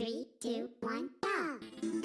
Three, two, one, go!